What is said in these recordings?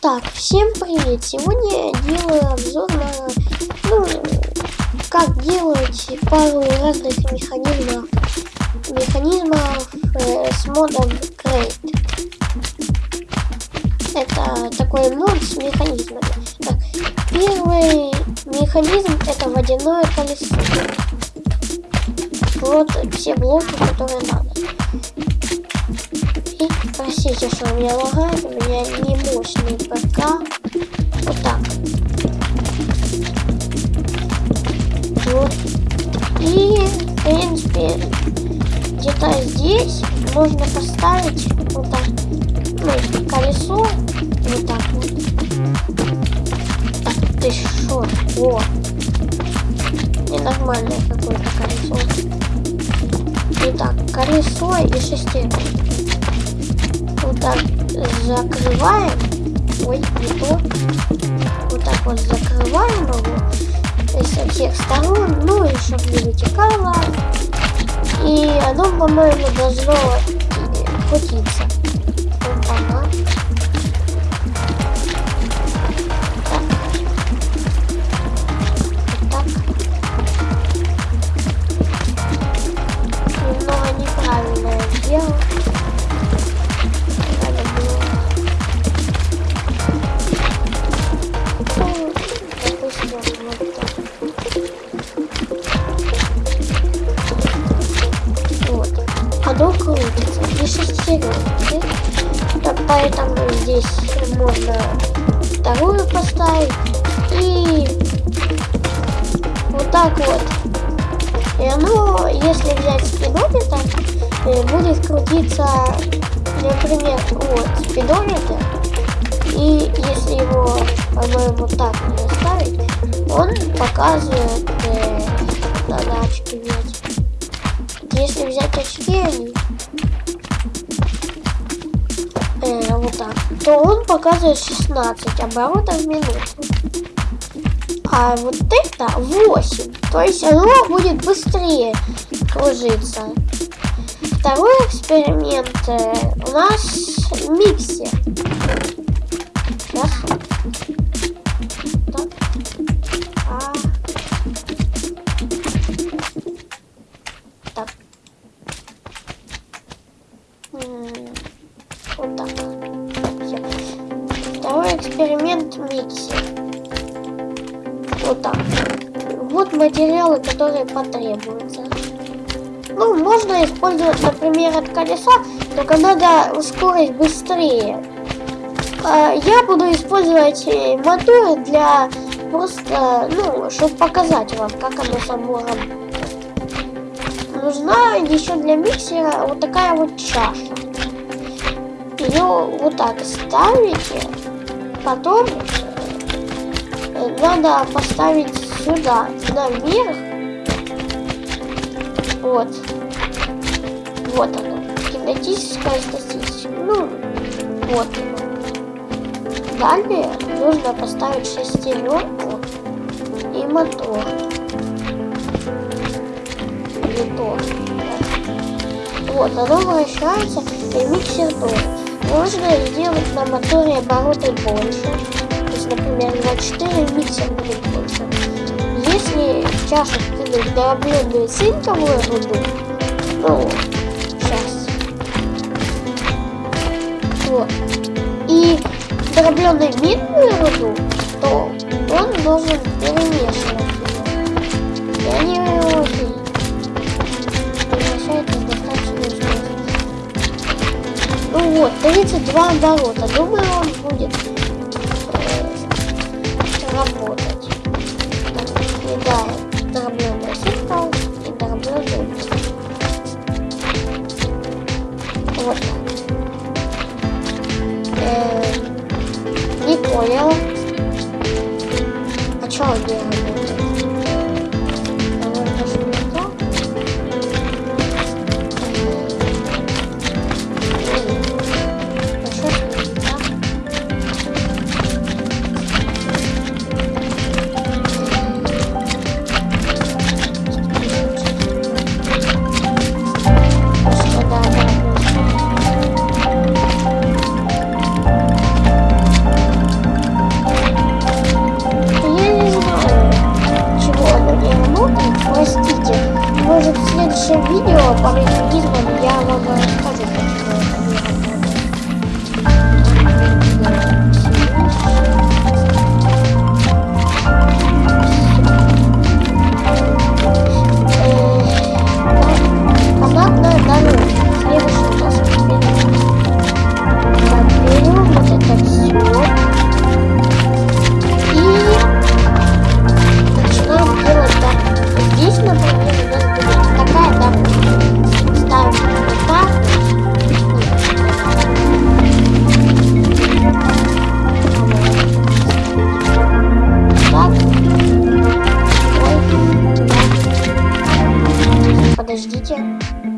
Так, всем привет! Сегодня я делаю обзор на, ну, как делать пару разных механизмов, механизмов э, с модом Crate. Это такой мод с механизмами. Так, первый механизм это водяное колесо. Вот все блоки, которые надо. Простите, что у меня лагает, у меня не мощный ПК. Вот так. Вот. И, в принципе, где-то здесь можно поставить вот так, ну, колесо, вот так вот. Так, ты шо? О! Ненормальное какое-то колесо. Итак, колесо и шестеренки вот так закрываем. Ой, не то. Вот так вот закрываем его со всех сторон, ну и чтобы не вытекало. И оно, по-моему, должно крутиться. Поэтому здесь можно вторую поставить и вот так вот. И оно, если взять спидометр, э, будет крутиться, например, вот спидометр. И если его, по-моему, так не ставить, он показывает э, задачки ведь если взять очки, э, вот так, то он показывает 16 оборотов в минуту. А вот это 8. То есть оно будет быстрее кружиться. Второй эксперимент э, у нас миксер. Второй эксперимент миксер. Вот так. Вот материалы, которые потребуются. Ну, можно использовать, например, от колеса, только надо ускорить быстрее. А, я буду использовать э, мотор для просто, ну, чтобы показать вам, как оно само нужна еще для миксера вот такая вот чаша. Ее вот так ставите, потом э, надо поставить сюда, наверх. Вот. Вот оно. Кинетическая статистика. Ну, вот оно. Далее нужно поставить шестеренку и мотор то. Вот, оно вращается и миксер тоже. Можно сделать на моторе обороты больше. То есть, например, 24 миксер будет больше. Если чашу кинуть дробленную цинковую руду, ну, сейчас. Вот. И дробленную медную руду, то он должен перемешивать. И они очень Ну вот, 32 оборота. Думаю, он будет э, работать. подождите.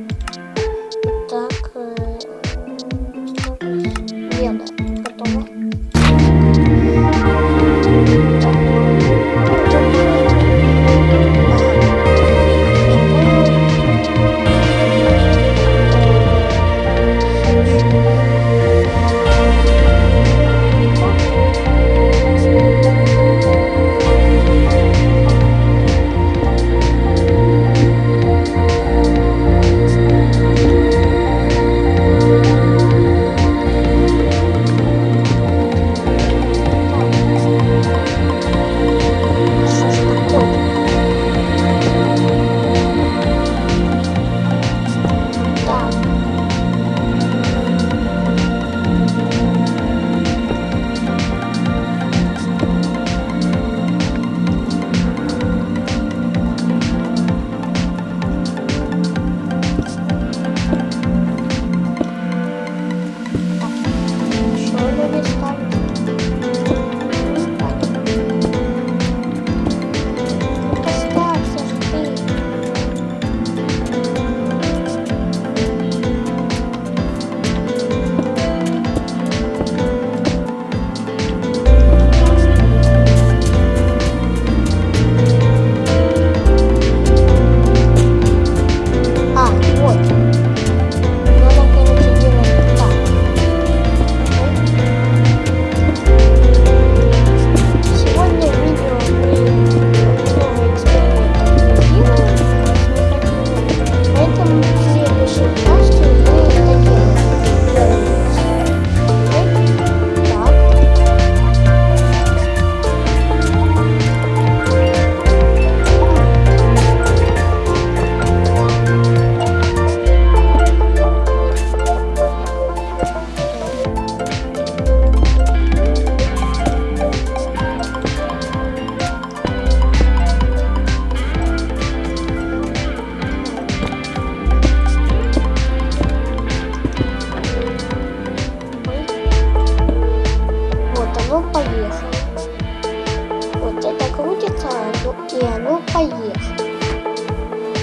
И оно поехало.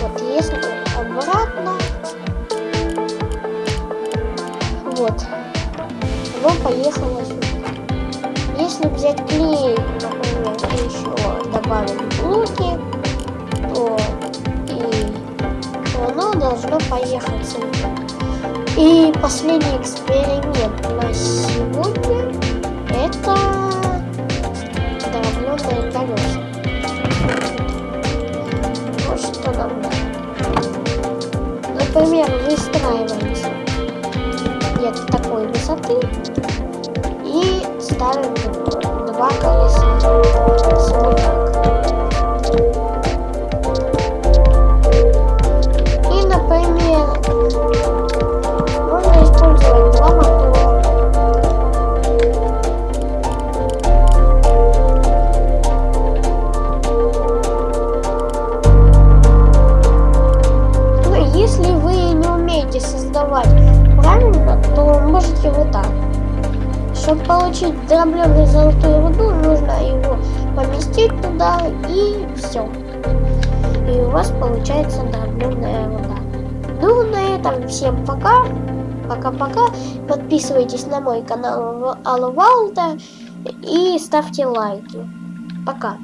Вот если обратно, вот, оно поехало сюда. Если взять клей, например, и еще добавить блоки, то, и, оно должно поехать сюда. И последний эксперимент на сегодня это дробленые колеса. Что нам надо. Например, выстраиваемся где-то такой высоты и ставим два колеса. Дробленую золотую руду, нужно его поместить туда и все. И у вас получается дробленая руда. Ну, на этом всем пока. Пока-пока. Подписывайтесь на мой канал Алла Валда и ставьте лайки. Пока.